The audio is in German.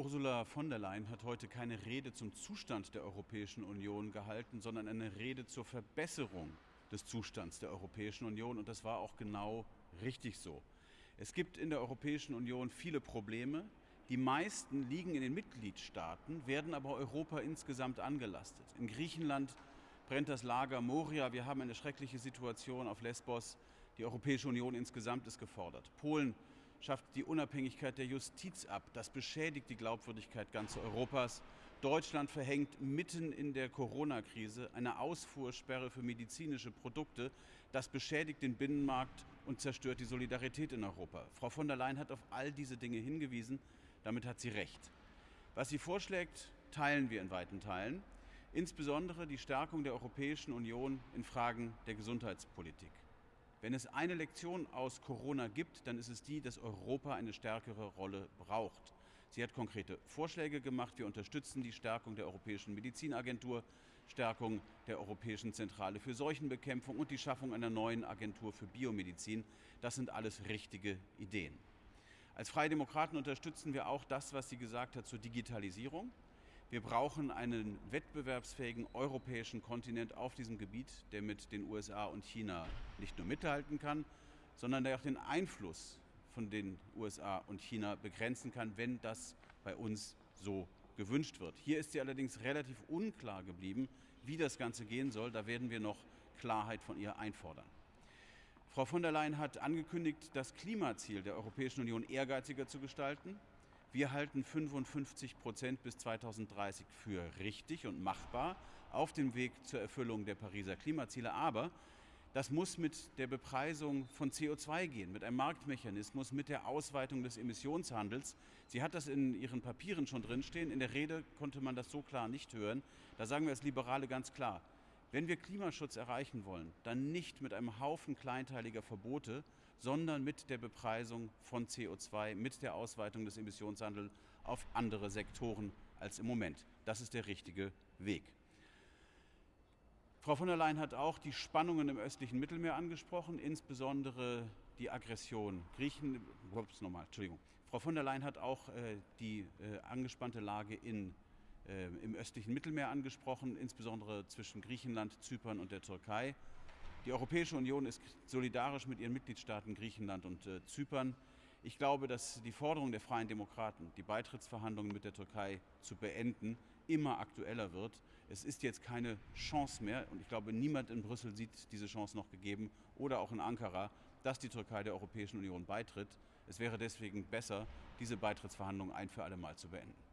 Ursula von der Leyen hat heute keine Rede zum Zustand der Europäischen Union gehalten, sondern eine Rede zur Verbesserung des Zustands der Europäischen Union. Und das war auch genau richtig so. Es gibt in der Europäischen Union viele Probleme. Die meisten liegen in den Mitgliedstaaten, werden aber Europa insgesamt angelastet. In Griechenland brennt das Lager Moria. Wir haben eine schreckliche Situation auf Lesbos. Die Europäische Union insgesamt ist gefordert. Polen schafft die Unabhängigkeit der Justiz ab. Das beschädigt die Glaubwürdigkeit ganz Europas. Deutschland verhängt mitten in der Corona-Krise eine Ausfuhrsperre für medizinische Produkte. Das beschädigt den Binnenmarkt und zerstört die Solidarität in Europa. Frau von der Leyen hat auf all diese Dinge hingewiesen. Damit hat sie recht. Was sie vorschlägt, teilen wir in weiten Teilen. Insbesondere die Stärkung der Europäischen Union in Fragen der Gesundheitspolitik. Wenn es eine Lektion aus Corona gibt, dann ist es die, dass Europa eine stärkere Rolle braucht. Sie hat konkrete Vorschläge gemacht. Wir unterstützen die Stärkung der Europäischen Medizinagentur, Stärkung der Europäischen Zentrale für Seuchenbekämpfung und die Schaffung einer neuen Agentur für Biomedizin. Das sind alles richtige Ideen. Als Freie Demokraten unterstützen wir auch das, was sie gesagt hat zur Digitalisierung. Wir brauchen einen wettbewerbsfähigen europäischen Kontinent auf diesem Gebiet, der mit den USA und China nicht nur mithalten kann, sondern der auch den Einfluss von den USA und China begrenzen kann, wenn das bei uns so gewünscht wird. Hier ist sie allerdings relativ unklar geblieben, wie das Ganze gehen soll. Da werden wir noch Klarheit von ihr einfordern. Frau von der Leyen hat angekündigt, das Klimaziel der Europäischen Union ehrgeiziger zu gestalten. Wir halten 55 Prozent bis 2030 für richtig und machbar auf dem Weg zur Erfüllung der Pariser Klimaziele. Aber das muss mit der Bepreisung von CO2 gehen, mit einem Marktmechanismus, mit der Ausweitung des Emissionshandels. Sie hat das in ihren Papieren schon drinstehen. In der Rede konnte man das so klar nicht hören. Da sagen wir als Liberale ganz klar, wenn wir Klimaschutz erreichen wollen, dann nicht mit einem Haufen kleinteiliger Verbote, sondern mit der Bepreisung von CO2, mit der Ausweitung des Emissionshandels auf andere Sektoren als im Moment. Das ist der richtige Weg. Frau von der Leyen hat auch die Spannungen im östlichen Mittelmeer angesprochen, insbesondere die Aggression Griechen. Ups, nochmal, Entschuldigung. Frau von der Leyen hat auch äh, die äh, angespannte Lage in äh, im östlichen Mittelmeer angesprochen, insbesondere zwischen Griechenland, Zypern und der Türkei. Die Europäische Union ist solidarisch mit ihren Mitgliedstaaten Griechenland und äh, Zypern. Ich glaube, dass die Forderung der Freien Demokraten, die Beitrittsverhandlungen mit der Türkei zu beenden, immer aktueller wird. Es ist jetzt keine Chance mehr, und ich glaube, niemand in Brüssel sieht diese Chance noch gegeben, oder auch in Ankara, dass die Türkei der Europäischen Union beitritt. Es wäre deswegen besser, diese Beitrittsverhandlungen ein für alle Mal zu beenden.